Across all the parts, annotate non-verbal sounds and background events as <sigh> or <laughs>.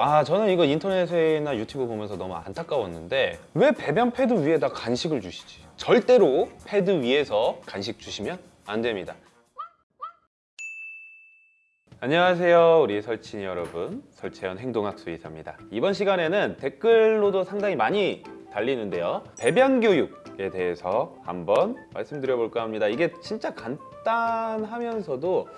아 저는 이거 인터넷이나 유튜브 보면서 너무 안타까웠는데 왜 배변 패드 위에다 간식을 주시지? 절대로 패드 위에서 간식 주시면 안 됩니다. 안녕하세요 우리 설친이 여러분 설채연 행동학 수의사입니다 이번 시간에는 댓글로도 상당히 많이 달리는데요 배변 교육에 대해서 한번 말씀드려 볼까 합니다 이게 진짜 간단하면서도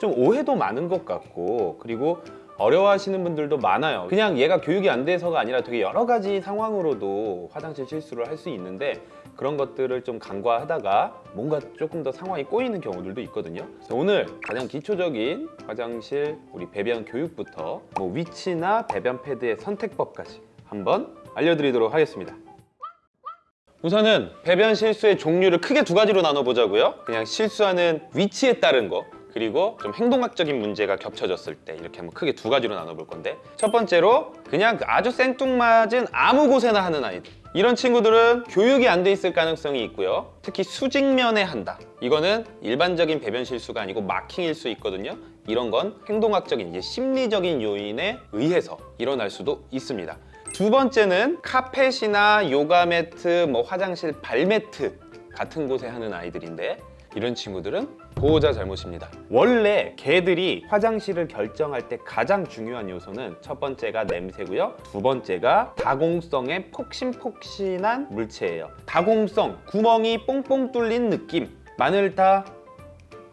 좀 오해도 많은 것 같고 그리고 어려워하시는 분들도 많아요. 그냥 얘가 교육이 안 돼서가 아니라 되게 여러 가지 상황으로도 화장실 실수를 할 수 있는데 그런 것들을 좀 간과하다가 뭔가 조금 더 상황이 꼬이는 경우들도 있거든요. 그래서 오늘 가장 기초적인 화장실 우리 배변 교육부터 뭐 위치나 배변 패드의 선택법까지 한번 알려드리도록 하겠습니다. 우선은 배변 실수의 종류를 크게 두 가지로 나눠보자고요. 그냥 실수하는 위치에 따른 거 그리고 좀 행동학적인 문제가 겹쳐졌을 때 이렇게 한번 크게 두 가지로 나눠볼 건데 첫 번째로 그냥 아주 생뚱맞은 아무 곳에나 하는 아이들. 이런 친구들은 교육이 안 돼 있을 가능성이 있고요. 특히 수직면에 한다. 이거는 일반적인 배변 실수가 아니고 마킹일 수 있거든요. 이런 건 행동학적인 이제 심리적인 요인에 의해서 일어날 수도 있습니다. 두 번째는 카펫이나 요가 매트, 뭐 화장실 발 매트 같은 곳에 하는 아이들인데 이런 친구들은 보호자 잘못입니다. 원래 개들이 화장실을 결정할 때 가장 중요한 요소는 첫 번째가 냄새고요. 두 번째가 다공성의 폭신폭신한 물체예요. 다공성, 구멍이 뽕뽕 뚫린 느낌. 마늘 다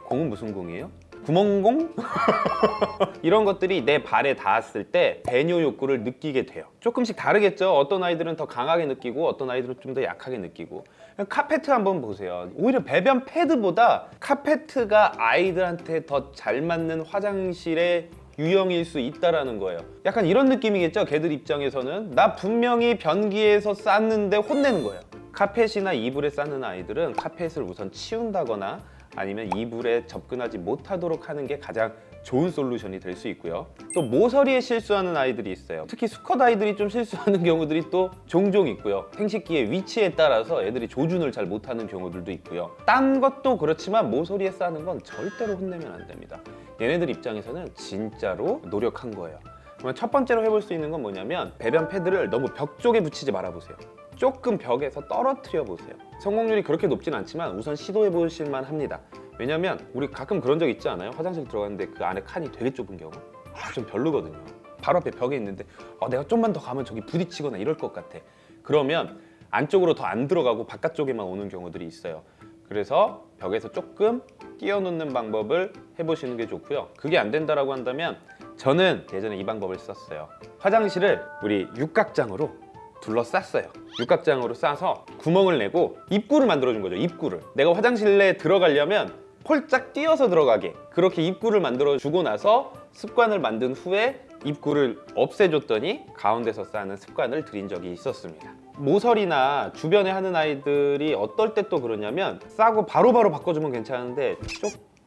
공은 무슨 공이에요? 구멍공? <laughs> 이런 것들이 내 발에 닿았을 때 배뇨 욕구를 느끼게 돼요. 조금씩 다르겠죠? 어떤 아이들은 더 강하게 느끼고 어떤 아이들은 좀 더 약하게 느끼고. 카페트 한번 보세요. 오히려 배변 패드보다 카페트가 아이들한테 더 잘 맞는 화장실의 유형일 수 있다라는 거예요. 약간 이런 느낌이겠죠? 걔들 입장에서는. 나 분명히 변기에서 쌌는데 혼내는 거예요 카펫이나 이불에 싸는 아이들은 카펫을 우선 치운다거나 아니면 이불에 접근하지 못하도록 하는 게 가장 좋은 솔루션이 될 수 있고요. 또 모서리에 실수하는 아이들이 있어요. 특히 수컷 아이들이 좀 실수하는 경우들이 또 종종 있고요. 생식기의 위치에 따라서 애들이 조준을 잘 못하는 경우들도 있고요. 딴 것도 그렇지만 모서리에 싸는 건 절대로 혼내면 안 됩니다. 얘네들 입장에서는 진짜로 노력한 거예요. 그러면 첫 번째로 해볼 수 있는 건 뭐냐면 배변 패드를 너무 벽 쪽에 붙이지 말아보세요 조금 벽에서 떨어뜨려 보세요. 성공률이 그렇게 높진 않지만 우선 시도해 보실 만 합니다. 왜냐면 우리 가끔 그런 적 있지 않아요? 화장실 들어갔는데 그 안에 칸이 되게 좁은 경우? 아, 좀 별로거든요. 바로 앞에 벽에 있는데 아, 내가 좀만 더 가면 저기 부딪히거나 이럴 것 같아. 그러면 안쪽으로 더 안 들어가고 바깥쪽에만 오는 경우들이 있어요. 그래서 벽에서 조금 띄워놓는 방법을 해보시는 게 좋고요. 그게 안 된다라고 한다면 저는 예전에 이 방법을 썼어요. 화장실을 우리 육각장으로 둘러쌌어요. 육각장으로 싸서 구멍을 내고 입구를 만들어준 거죠 입구를. 내가 화장실에 들어가려면 폴짝 뛰어서 들어가게. 그렇게 입구를 만들어 주고 나서 습관을 만든 후에 입구를 없애줬더니 가운데서 싸는 습관을 들인 적이 있었습니다. 모서리나 주변에 하는 아이들이 어떨 때 또 그러냐면 싸고 바로바로 바꿔주면 괜찮은데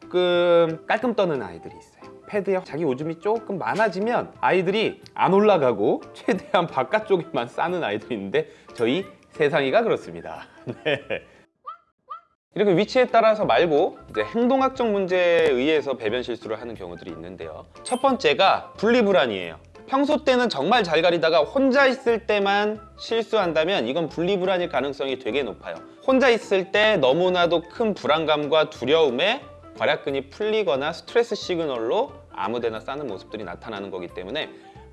조금 깔끔 떠는 아이들이 있어요 패드에 자기 오줌이 조금 많아지면 아이들이 안 올라가고 <laughs> 최대한 바깥쪽에만 싸는 아이들이 있는데 저희 세상이가 그렇습니다. <laughs> 네. 이렇게 위치에 따라서 말고 이제 행동학적 문제에 의해서 배변 실수를 하는 경우들이 있는데요. 첫 번째가 분리불안이에요. 평소 때는 정말 잘 가리다가 혼자 있을 때만 실수한다면 이건 분리불안일 가능성이 되게 높아요. 혼자 있을 때 너무나도 큰 불안감과 두려움에 괄약근이 풀리거나 스트레스 시그널로 아무데나 싸는 모습들이 나타나는 거기 때문에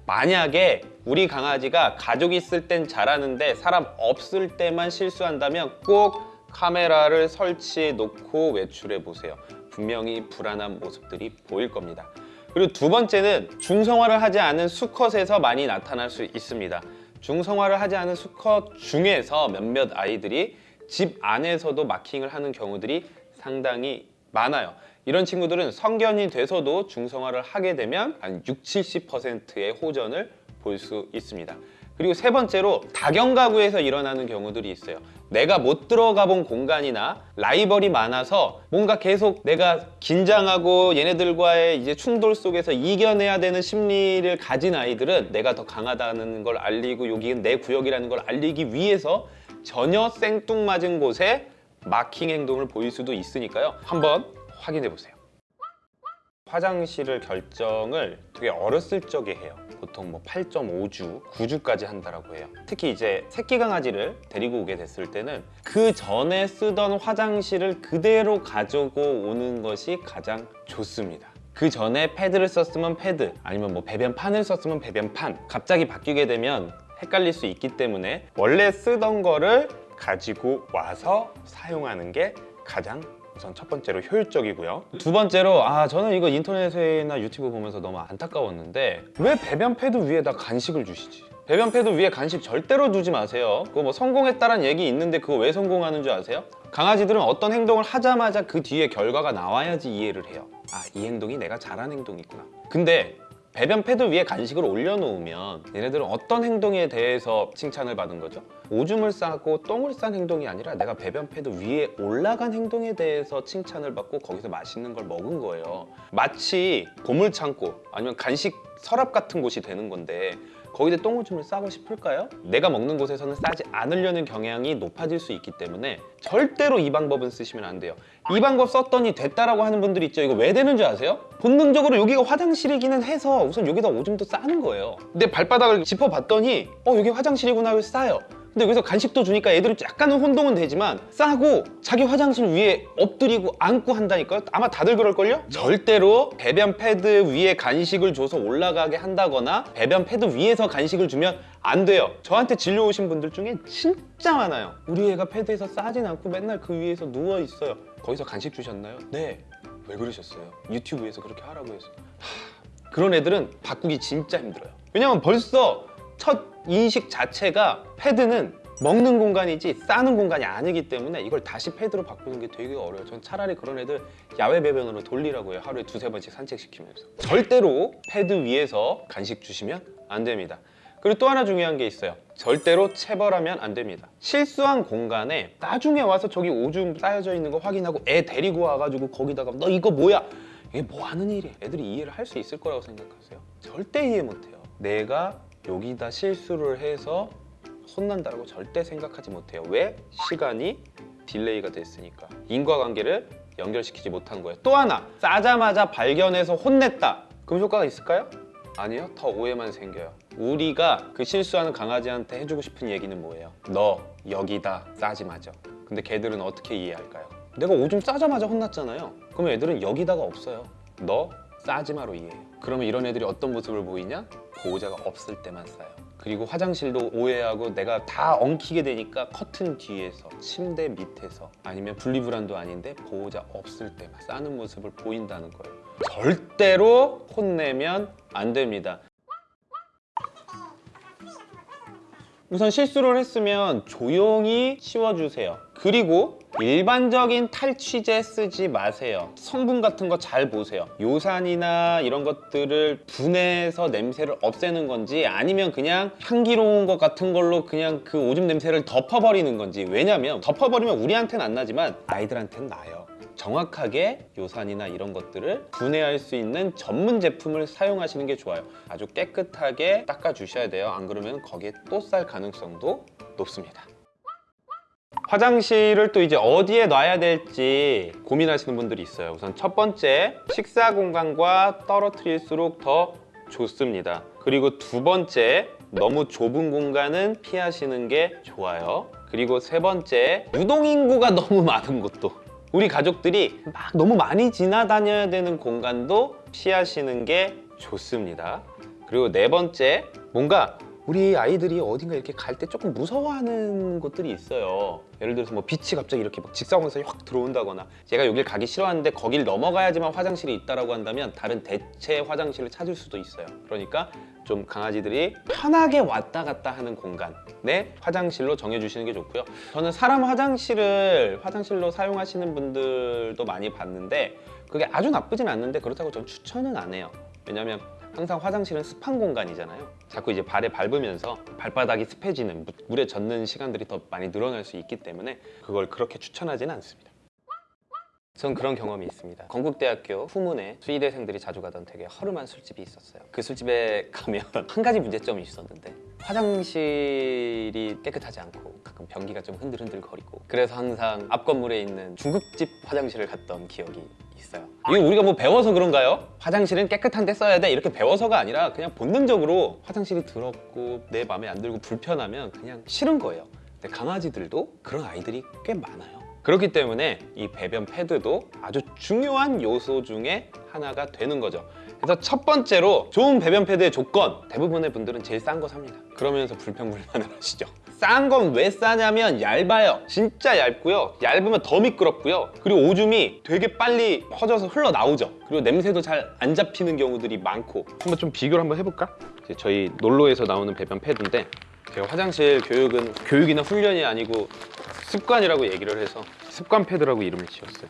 만약에 우리 강아지가 가족 있을 땐 잘하는데 사람 없을 때만 실수한다면 꼭 카메라를 설치해 놓고 외출해 보세요. 분명히 불안한 모습들이 보일 겁니다. 그리고 두 번째는 중성화를 하지 않은 수컷에서 많이 나타날 수 있습니다. 중성화를 하지 않은 수컷 중에서 몇몇 아이들이 집 안에서도 마킹을 하는 경우들이 상당히 많아요. 이런 친구들은 성견이 돼서도 중성화를 하게 되면 한 6, 70%의 호전을 볼 수 있습니다. 그리고 세 번째로 다경 가구에서 일어나는 경우들이 있어요. 내가 못 들어가 본 공간이나 라이벌이 많아서 뭔가 계속 내가 긴장하고 얘네들과의 이제 충돌 속에서 이겨내야 되는 심리를 가진 아이들은 내가 더 강하다는 걸 알리고 여기는 내 구역이라는 걸 알리기 위해서 전혀 생뚱맞은 곳에 마킹 행동을 보일 수도 있으니까요 한번 확인해 보세요 화장실을 결정을 되게 어렸을 적에 해요 보통 뭐 8.5주, 9주까지 한다라고 해요. 특히 이제 새끼 강아지를 데리고 오게 됐을 때는 그 전에 쓰던 화장실을 그대로 가지고 오는 것이 가장 좋습니다. 그 전에 패드를 썼으면 패드, 아니면 뭐 배변판을 썼으면 배변판. 갑자기 바뀌게 되면 헷갈릴 수 있기 때문에 원래 쓰던 거를 가지고 와서 사용하는 게 가장 우선 첫 번째로 효율적이고요. 두 번째로 아 저는 이거 인터넷이나 유튜브 보면서 너무 안타까웠는데 왜 배변 패드 위에다 간식을 주시지? 배변 패드 위에 간식 절대로 두지 마세요. 그거 뭐 성공했다란 얘기 있는데 그거 왜 성공하는 줄 아세요? 강아지들은 어떤 행동을 하자마자 그 뒤에 결과가 나와야지 이해를 해요. 아이 행동이 내가 잘한 행동이구나. 근데 배변 패드 위에 간식을 올려놓으면 얘네들은 어떤 행동에 대해서 칭찬을 받은 거죠? 오줌을 싸고 똥을 싼 행동이 아니라 내가 배변 패드 위에 올라간 행동에 대해서 칭찬을 받고 거기서 맛있는 걸 먹은 거예요. 마치 보물 창고 아니면 간식 서랍 같은 곳이 되는 건데 거기다 똥오줌을 싸고 싶을까요? 내가 먹는 곳에서는 싸지 않으려는 경향이 높아질 수 있기 때문에 절대로 이 방법은 쓰시면 안 돼요. 이 방법 썼더니 됐다라고 하는 분들이 있죠. 이거 왜 되는 줄 아세요? 본능적으로 여기가 화장실이기는 해서 우선 여기다 오줌도 싸는 거예요. 근데 발바닥을 짚어봤더니 어 여기 화장실이구나 하고 싸요. 근데 여기서 간식도 주니까 애들은 약간은 혼동은 되지만 싸고 자기 화장실 위에 엎드리고 앉고 한다니까요. 아마 다들 그럴걸요? 절대로 배변 패드 위에 간식을 줘서 올라가게 한다거나 배변 패드 위에서 간식을 주면 안 돼요. 저한테 진료 오신 분들 중에 진짜 많아요. 우리 애가 패드에서 싸진 않고 맨날 그 위에서 누워 있어요. 거기서 간식 주셨나요? 네. 왜 그러셨어요? 유튜브에서 그렇게 하라고 해서. 하, 그런 애들은 바꾸기 진짜 힘들어요. 왜냐면 벌써 첫 인식 자체가 패드는 먹는 공간이지 싸는 공간이 아니기 때문에 이걸 다시 패드로 바꾸는 게 되게 어려워요. 전 차라리 그런 애들 야외 배변으로 돌리라고 해요. 하루에 두세 번씩 산책시키면서. 절대로 패드 위에서 간식 주시면 안 됩니다. 그리고 또 하나 중요한 게 있어요. 절대로 체벌하면 안 됩니다. 실수한 공간에 나중에 와서 저기 오줌 쌓여져 있는 거 확인하고 애 데리고 와가지고 거기다가 너 이거 뭐야? 이게 뭐 하는 일이야? 애들이 이해를 할 수 있을 거라고 생각하세요? 절대 이해 못해요. 내가 여기다 실수를 해서 혼난다고 절대 생각하지 못해요. 왜? 시간이 delay가 됐으니까. 인과관계를 연결시키지 못한 거예요. 또 하나, 싸자마자 발견해서 혼냈다. 그럼 효과가 있을까요? 아니요. 더 오해만 생겨요. 우리가 그 실수하는 강아지한테 해주고 싶은 얘기는 뭐예요? 너 여기다 싸지 마죠. 근데 걔들은 어떻게 이해할까요? 내가 오줌 싸자마자 혼났잖아요. 그러면 애들은 여기다가 없어요. 너 싸지 마로 이해해요. 그러면 이런 애들이 어떤 모습을 보이냐? 보호자가 없을 때만 싸요. 그리고 화장실도 오해하고 내가 다 엉키게 되니까 커튼 뒤에서 침대 밑에서 아니면 분리불안도 아닌데 보호자 없을 때만 싸는 모습을 보인다는 거예요. 절대로 혼내면 안 됩니다. 우선 실수를 했으면 조용히 치워주세요. 그리고 일반적인 탈취제 쓰지 마세요. 성분 같은 거 잘 보세요. 요산이나 이런 것들을 분해해서 냄새를 없애는 건지 아니면 그냥 향기로운 것 같은 걸로 그냥 그 오줌 냄새를 덮어버리는 건지 왜냐면 덮어버리면 우리한테는 안 나지만 아이들한테는 나요. 정확하게 요산이나 이런 것들을 분해할 수 있는 전문 제품을 사용하시는 게 좋아요. 아주 깨끗하게 닦아 주셔야 돼요. 안 그러면 거기에 또 쌀 가능성도 높습니다. 화장실을 또 이제 어디에 놔야 될지 고민하시는 분들이 있어요. 우선 첫 번째, 식사 공간과 떨어뜨릴수록 더 좋습니다. 그리고 두 번째, 너무 좁은 공간은 피하시는 게 좋아요. 그리고 세 번째, 유동인구가 <laughs> 너무 많은 곳도 우리 가족들이 막 너무 많이 지나다녀야 되는 공간도 피하시는 게 좋습니다. 그리고 네 번째, 뭔가 우리 아이들이 어딘가 이렇게 갈 때 조금 무서워하는 곳들이 있어요. 예를 들어서 뭐 빛이 갑자기 이렇게 막 직사광선이 확 들어온다거나 제가 여길 가기 싫어하는데 거길 넘어가야지만 화장실이 있다라고 한다면 다른 대체 화장실을 찾을 수도 있어요. 그러니까 좀 강아지들이 편하게 왔다 갔다 하는 공간에 화장실로 정해주시는 게 좋고요. 저는 사람 화장실을 화장실로 사용하시는 분들도 많이 봤는데 그게 아주 나쁘진 않는데 그렇다고 전 추천은 안 해요. 왜냐면 항상 화장실은 습한 공간이잖아요. 자꾸 이제 발에 밟으면서 발바닥이 습해지는 무- 물에 젖는 시간들이 더 많이 늘어날 수 있기 때문에 그걸 그렇게 추천하지는 않습니다. 전 그런 경험이 있습니다. 건국대학교 후문에 수의대생들이 자주 가던 되게 허름한 술집이 있었어요. 그 술집에 가면 <laughs> 한 가지 문제점이 있었는데 화장실이 깨끗하지 않고 가끔 변기가 좀 흔들흔들 거리고 그래서 항상 앞 건물에 있는 중국집 화장실을 갔던 기억이 있어요. 이거 우리가 뭐 배워서 그런가요? 화장실은 깨끗한 데 써야 돼 이렇게 배워서가 아니라 그냥 본능적으로 화장실이 더럽고 내 마음에 안 들고 불편하면 그냥 싫은 거예요. 근데 강아지들도 그런 아이들이 꽤 많아요. 그렇기 때문에 이 배변 패드도 아주 중요한 요소 중에 하나가 되는 거죠. 그래서 첫 번째로 좋은 배변 패드의 조건 대부분의 분들은 제일 싼 거 삽니다. 그러면서 불평불만을 <laughs> 하시죠. 싼 건 왜 싸냐면 얇아요. 진짜 얇고요. 얇으면 더 미끄럽고요. 그리고 오줌이 되게 빨리 퍼져서 흘러나오죠. 그리고 냄새도 잘 안 잡히는 경우들이 많고 한번 좀 비교를 한번 해볼까? 이제 저희 놀로에서 나오는 배변 패드인데 제가 화장실 교육은 교육이나 훈련이 아니고 습관이라고 얘기를 해서 습관 패드라고 이름을 지었어요.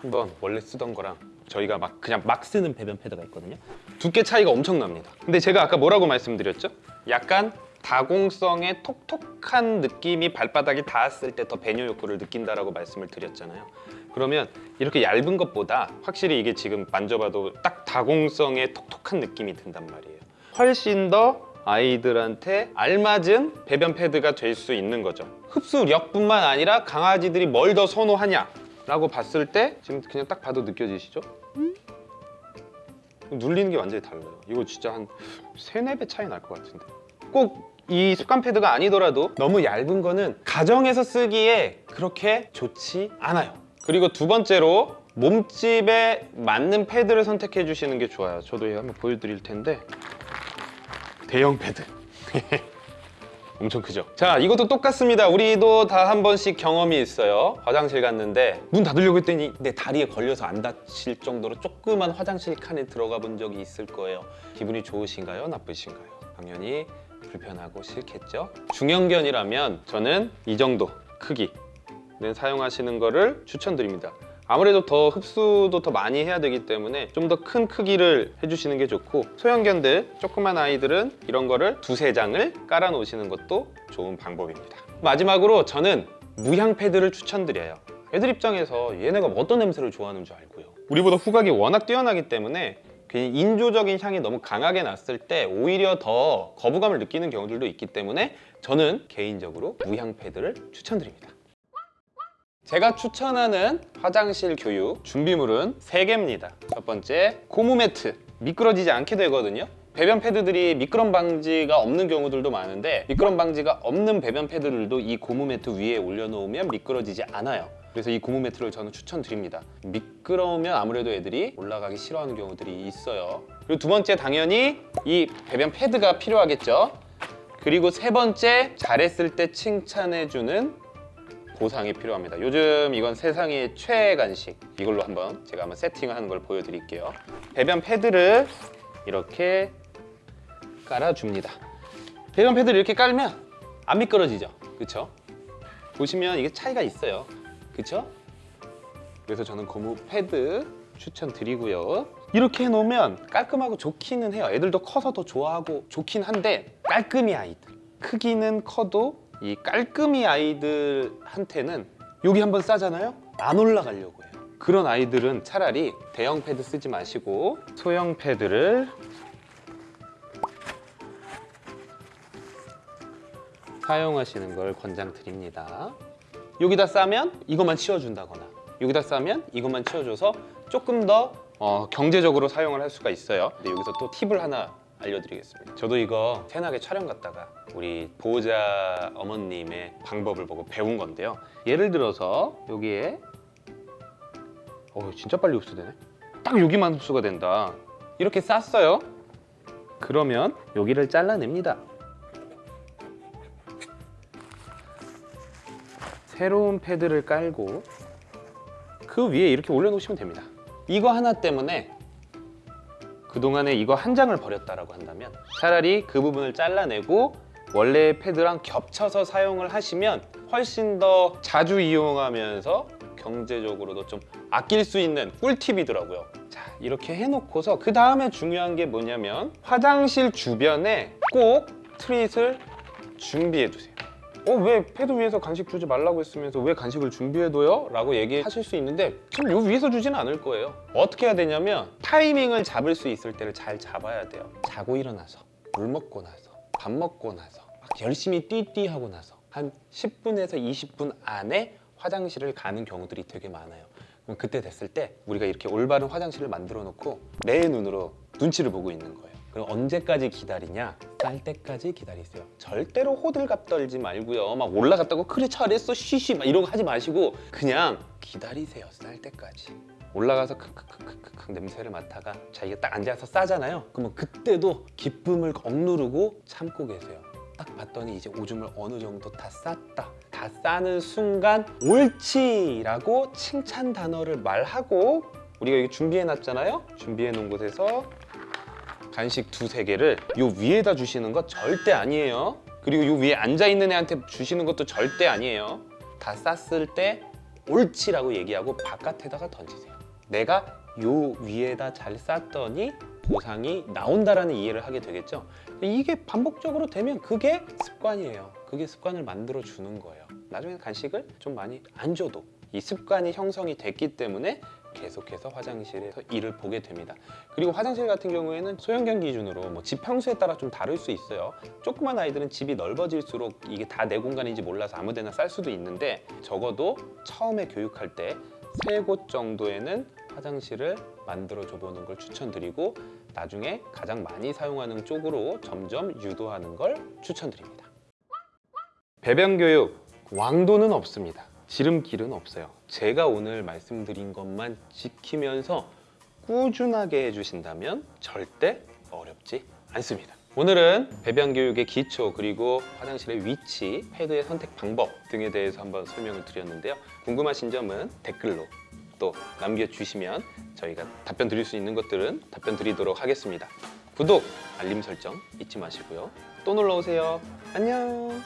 한번 원래 쓰던 거랑 저희가 막 그냥 막 쓰는 배변 패드가 있거든요. 두께 차이가 엄청납니다. 근데 제가 아까 뭐라고 말씀드렸죠? 약간 다공성의 톡톡한 느낌이 발바닥에 닿았을 때 더 배뇨 욕구를 느낀다라고 말씀을 드렸잖아요. 그러면 이렇게 얇은 것보다 확실히 이게 지금 만져봐도 딱 다공성의 톡톡한 느낌이 든단 말이에요. 훨씬 더 아이들한테 알맞은 배변 패드가 될 수 있는 거죠. 흡수력뿐만 아니라 강아지들이 뭘 더 선호하냐 라고 봤을 때 지금 그냥 딱 봐도 느껴지시죠? 눌리는 게 완전히 달라요. 이거 진짜 한 세네 배 차이 날 것 같은데. 꼭이 습관 패드가 아니더라도 너무 얇은 거는 가정에서 쓰기에 그렇게 좋지 않아요. 그리고 두 번째로 몸집에 맞는 패드를 선택해 주시는 게 좋아요. 저도 이거 한번 보여드릴 텐데 대형 패드. <laughs> 엄청 크죠? 자, 이것도 똑같습니다. 우리도 다 한 번씩 경험이 있어요. 화장실 갔는데 문 닫으려고 했더니 내 다리에 걸려서 안 다칠 정도로 조그만 화장실 칸에 들어가 본 적이 있을 거예요. 기분이 좋으신가요? 나쁘신가요? 당연히 불편하고 싫겠죠? 중형견이라면 저는 이 정도 크기는 사용하시는 거를 추천드립니다. 아무래도 더 흡수도 더 많이 해야 되기 때문에 좀 더 큰 크기를 해주시는 게 좋고 소형견들, 조그만 아이들은 이런 거를 두세 장을 깔아 놓으시는 것도 좋은 방법입니다. 마지막으로 저는 무향 패드를 추천드려요. 애들 입장에서 얘네가 어떤 냄새를 좋아하는 줄 알고요. 우리보다 후각이 워낙 뛰어나기 때문에 괜히 인조적인 향이 너무 강하게 났을 때 오히려 더 거부감을 느끼는 경우들도 있기 때문에 저는 개인적으로 무향 패드를 추천드립니다. 제가 추천하는 화장실 교육 준비물은 세개입니다 첫 번째, 고무 매트. 미끄러지지 않게 되거든요. 배변 패드들이 미끄럼 방지가 없는 경우들도 많은데 미끄럼 방지가 없는 배변 패드들도 이 고무 매트 위에 올려놓으면 미끄러지지 않아요. 그래서 이 고무 매트를 저는 추천드립니다. 미끄러우면 아무래도 애들이 올라가기 싫어하는 경우들이 있어요. 그리고 두 번째 당연히 이 배변 패드가 필요하겠죠. 그리고 세 번째 잘했을 때 칭찬해주는 보상이 필요합니다. 요즘 이건 세상의 최애 간식. 이걸로 한번 제가 한번 세팅을 하는 걸 보여드릴게요. 배변 패드를 이렇게 깔아줍니다. 배변 패드를 이렇게 깔면 안 미끄러지죠? 그쵸? 보시면 이게 차이가 있어요. 그쵸? 그래서 저는 고무 패드 추천드리고요. 이렇게 해놓으면 깔끔하고 좋기는 해요. 애들도 커서 더 좋아하고 좋긴 한데 깔끔이 아이들. 크기는 커도 이 깔끔이 아이들한테는 여기 한번 싸잖아요? 안 올라가려고 해요. 그런 아이들은 차라리 대형 패드 쓰지 마시고 소형 패드를 사용하시는 걸 권장드립니다. 여기다 싸면 이것만 치워준다거나 여기다 싸면 이것만 치워줘서 조금 더 어, 경제적으로 사용을 할 수가 있어요. 근데 여기서 또 팁을 하나 알려드리겠습니다. 저도 이거 새나게 촬영 갔다가 우리 보호자 어머님의 방법을 보고 배운 건데요. 예를 들어서 여기에 어 진짜 빨리 흡수되네. 딱 여기만 흡수가 된다. 이렇게 쌌어요. 그러면 여기를 잘라냅니다. 새로운 패드를 깔고 그 위에 이렇게 올려놓으시면 됩니다. 이거 하나 때문에 그동안에 이거 한 장을 버렸다라고 한다면 차라리 그 부분을 잘라내고 원래 패드랑 겹쳐서 사용을 하시면 훨씬 더 자주 이용하면서 경제적으로도 좀 아낄 수 있는 꿀팁이더라고요. 자, 이렇게 해놓고서 그 다음에 중요한 게 뭐냐면 화장실 주변에 꼭 트릿을 준비해 두세요. 어, 왜 패드 위에서 간식 주지 말라고 했으면서 왜 간식을 준비해둬요? 라고 얘기하실 수 있는데 지금 요 위에서 주지는 않을 거예요. 어떻게 해야 되냐면 타이밍을 잡을 수 있을 때를 잘 잡아야 돼요. 자고 일어나서, 물 먹고 나서, 밥 먹고 나서 열심히 띠띠 하고 나서 한 10분에서 20분 안에 화장실을 가는 경우들이 되게 많아요. 그럼 그때 됐을 때 우리가 이렇게 올바른 화장실을 만들어 놓고 내 눈으로 눈치를 보고 있는 거예요. 그럼 언제까지 기다리냐? 쌀 때까지 기다리세요. 절대로 호들갑 떨지 말고요. 막 올라갔다고 그래 잘했어 쉬쉬 막 이런 거 하지 마시고 그냥 기다리세요. 쌀 때까지. 올라가서 크크크크크 냄새를 맡다가 자기가 딱 앉아서 싸잖아요. 그러면 그때도 기쁨을 억누르고 참고 계세요. 딱 봤더니 이제 오줌을 어느 정도 다 쌌다. 다 싸는 순간 옳지라고 칭찬 단어를 말하고 우리가 이거 준비해 놨잖아요. 준비해 놓은 곳에서 간식 두세 개를 요 위에다 주시는 거 절대 아니에요. 그리고 요 위에 앉아 있는 애한테 주시는 것도 절대 아니에요. 다 쌌을 때 옳지라고 얘기하고 바깥에다가 던지세요. 내가 요 위에다 잘 쌌더니 보상이 나온다라는 이해를 하게 되겠죠. 이게 반복적으로 되면 그게 습관이에요. 그게 습관을 만들어 주는 거예요. 나중에 간식을 좀 많이 안 줘도 이 습관이 형성이 됐기 때문에 계속해서 화장실에서 일을 보게 됩니다. 그리고 화장실 같은 경우에는 소형견 기준으로 뭐 집 평수에 따라 좀 다를 수 있어요. 조그만 아이들은 집이 넓어질수록 이게 다 내 공간인지 몰라서 아무 데나 쌀 수도 있는데 적어도 처음에 교육할 때 세 곳 정도에는 화장실을 만들어 줘 보는 걸 추천드리고 나중에 가장 많이 사용하는 쪽으로 점점 유도하는 걸 추천드립니다. 배변 교육 왕도는 없습니다. 지름길은 없어요. 제가 오늘 말씀드린 것만 지키면서 꾸준하게 해주신다면 절대 어렵지 않습니다. 오늘은 배변 교육의 기초 그리고 화장실의 위치, 패드의 선택 방법 등에 대해서 한번 설명을 드렸는데요. 궁금하신 점은 댓글로 또 남겨주시면 저희가 답변 드릴 수 있는 것들은 답변 드리도록 하겠습니다. 구독, 알림 설정 잊지 마시고요. 또 놀러 오세요. 안녕.